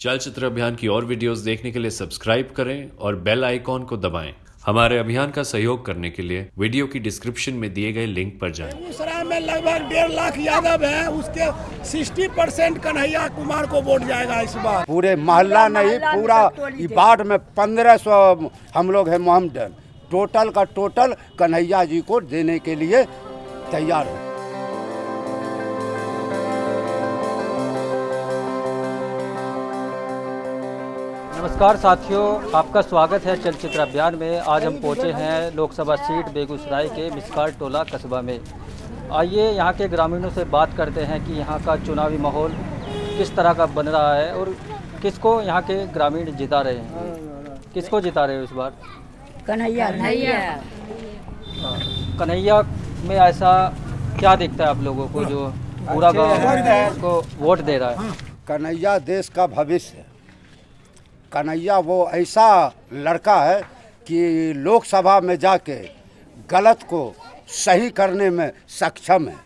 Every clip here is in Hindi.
चलचित्र अभियान की और वीडियोस देखने के लिए सब्सक्राइब करें और बेल आइकॉन को दबाएँ। हमारे अभियान का सहयोग करने के लिए वीडियो की डिस्क्रिप्शन में दिए गए लिंक पर जाएँ। बेगूसराय में लगभग डेढ़ लाख यादव है। उसके 60 परसेंट कन्हैया कुमार को वोट जाएगा इस बार। पूरे मोहल्ला नहीं पूरा ई वार्ड में पंद्रह सौ हम लोग है मोहम्मदन टोटल का टोटल कन्हैया जी को देने के लिए तैयार है। नमस्कार साथियों आपका स्वागत है चलचित्र अभियान में। आज हम पहुँचे हैं लोकसभा सीट बेगूसराय के मिसकार टोला कस्बा में। आइए यहाँ के ग्रामीणों से बात करते हैं कि यहाँ का चुनावी माहौल किस तरह का बन रहा है और किसको यहाँ के ग्रामीण जिता रहे हैं। किसको जिता रहे हो इस बार? कन्हैया। कन्हैया। कन्हैया में ऐसा क्या दिखता है आप लोगों को जो पूरा गाँव उसको वोट दे रहा है? कन्हैया देश का भविष्य है। कन्हैया वो ऐसा लड़का है कि लोकसभा में जाके गलत को सही करने में सक्षम है।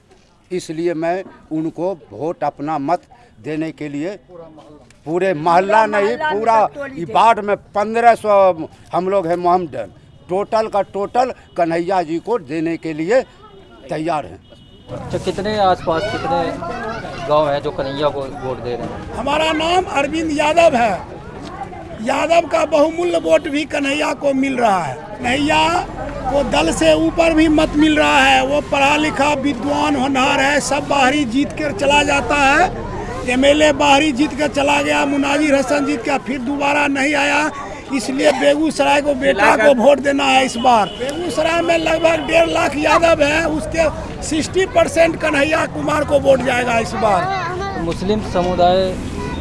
इसलिए मैं उनको वोट अपना मत देने के लिए पूरे मोहल्ला नहीं पूरा ई वार्ड में पंद्रह सौ हम लोग हैं मोहम्मदन। टोटल का टोटल कन्हैया जी को देने के लिए तैयार हैं। अच्छा कितने आसपास कितने गाँव हैं जो कन्हैया को वोट दे रहे हैं? हमारा नाम अरविंद यादव है। यादव का बहुमूल्य वोट भी कन्हैया को मिल रहा है। कन्हैया को दल से ऊपर भी मत मिल रहा है। वो पढ़ा लिखा विद्वान होनहार है सब बाहरी जीत कर चला जाता है। एमएलए बाहरी जीत कर चला गया मुनाजिर हसन जीत का फिर दोबारा नहीं आया। इसलिए बेगूसराय को बेटा को वोट देना है इस बार। बेगूसराय में लगभग डेढ़ लाख यादव है उसके 60 परसेंट कन्हैया कुमार को वोट जाएगा इस बार। मुस्लिम समुदाय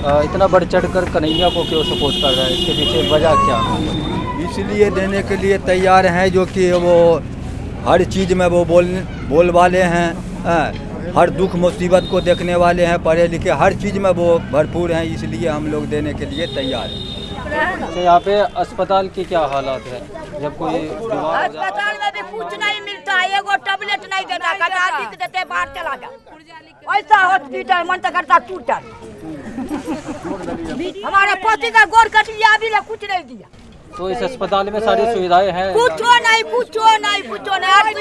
इतना बढ़ चढ़ कर कन्हैया को क्यों सपोर्ट कर रहा है? इसके पीछे वजह क्या है? इसलिए देने के लिए तैयार हैं जो कि वो हर चीज़ में वो बोल बोल वाले हैं हाँ, हर दुख मुसीबत को देखने वाले हैं पढ़े लिखे हर चीज़ में वो भरपूर हैं इसलिए हम लोग देने के लिए तैयार हैं। तो यहाँ पे अस्पताल की क्या हालात है? जब कोई अस्पताल में भी कुछ नहीं मिलता है एगो टेबलेट नहीं देता खटा देते बाहर चला जा। ऐसा हॉस्पिटल मन तो करता टूटल हमारे पोती का गोर कट लिया अभी कुछ नहीं दिया। तो इस अस्पताल में सारी सुविधाएँ हैं। कुछो नहीं कुछो नहीं कुछो नहीं।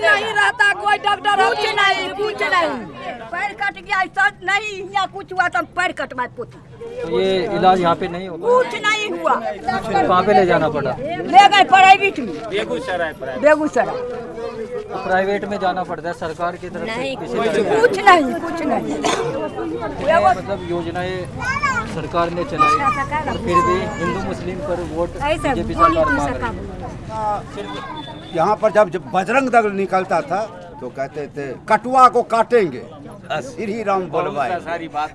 नहीं रहता कोई डॉक्टर कुछ नहीं। कुछ नहीं। पैर कट गया ऐसा नहीं यहाँ कुछ हुआ तो पैर कटवाए पोती तो ये इलाज यहाँ पे नहीं होता कुछ नहीं हुआ। कहाँ पे ले जाना पड़ा। ले गए प्राइवेट में। बेगूसराय बेगूसराय। तो प्राइवेट में जाना पड़ता है सरकार की तरफ़ से किसी तरह कुछ नहीं कुछ नहीं। मतलब योजनाएँ सरकार ने चलाई और फिर भी हिंदू मुस्लिम पर वोट बीजेपी सरकार मांग रही है। यहाँ पर जब जब बजरंग दल निकलता था तो कहते थे कटुआ को काटेंगे। श्री राम बोलवाए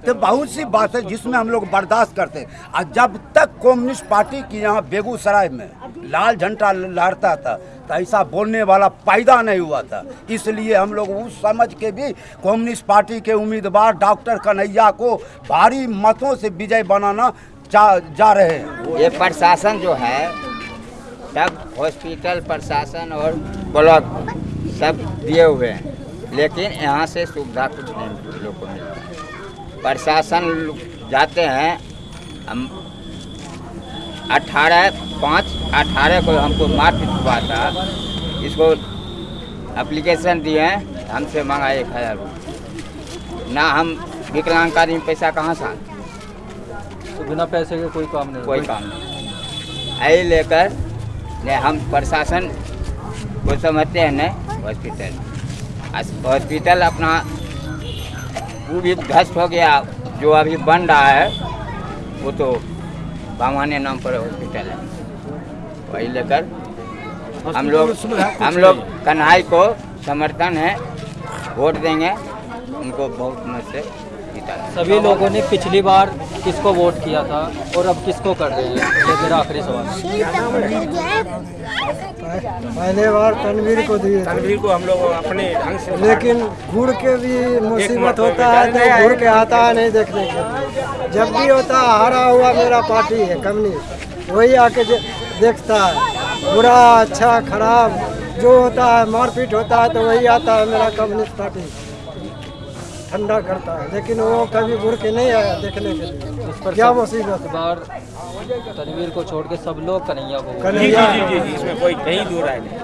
तो बहुत सी बात है जिसमें हम लोग बर्दाश्त करते और जब तक कम्युनिस्ट पार्टी की यहाँ बेगूसराय में लाल झंडा लहरता था तो ऐसा बोलने वाला पैदा नहीं हुआ था। इसलिए हम लोग उस समझ के भी कम्युनिस्ट पार्टी के उम्मीदवार डॉक्टर कन्हैया को भारी मतों से विजय बनाना जा, जा रहे हैं। ये प्रशासन जो है तब हॉस्पिटल प्रशासन और ब्लॉक सब दिए हुए हैं। लेकिन यहाँ से सुविधा कुछ नहीं लोग को मिलता प्रशासन जाते हैं हम अठारह पाँच अठारह को हमको मारपीट हुआ था। इसको एप्लीकेशन दिए हैं हमसे मांगा एक हज़ार रुपये। ना हम विकलांग आदमी पैसा कहाँ से आते? तो बिना पैसे के कोई काम नहीं कोई काम नहीं। यही लेकर ने हम प्रशासन को समझते हैं न हॉस्पिटल हॉस्पिटल अपना वो भी ध्वस्त हो गया, जो अभी बन रहा है, वो तो भगवान नाम पर हॉस्पिटल है। वही लेकर हम लोग हम लोग कन्हाई को समर्थन है, वोट देंगे, उनको बहुत मत से। जीता सभी लोगों ने पिछली बार किसको वोट किया था और अब किसको कर रहे हैं? ये मेरा आखिरी सवाल पहले बार तनवीर को दिए तनवीर को हम लोग अपने ढंग से लेकिन घूर के भी मुसीबत होता है तो घूर के आता है नहीं देखने के जब भी होता है हारा हुआ मेरा पार्टी है कम्युनिस्ट। वही आके देखता है। बुरा अच्छा खराब जो होता है मारपीट होता है तो वही आता है मेरा कम्युनिस्ट पार्टी। ठंडा करता है लेकिन वो कभी घुर के नहीं आया देखने के लिए। उस पर क्या मुसीबत बार तनवीर को छोड़ के सब लोग कन्हैया को कन्हैया। जी जी जी जी इसमें कोई कहीं दूर आए नहीं।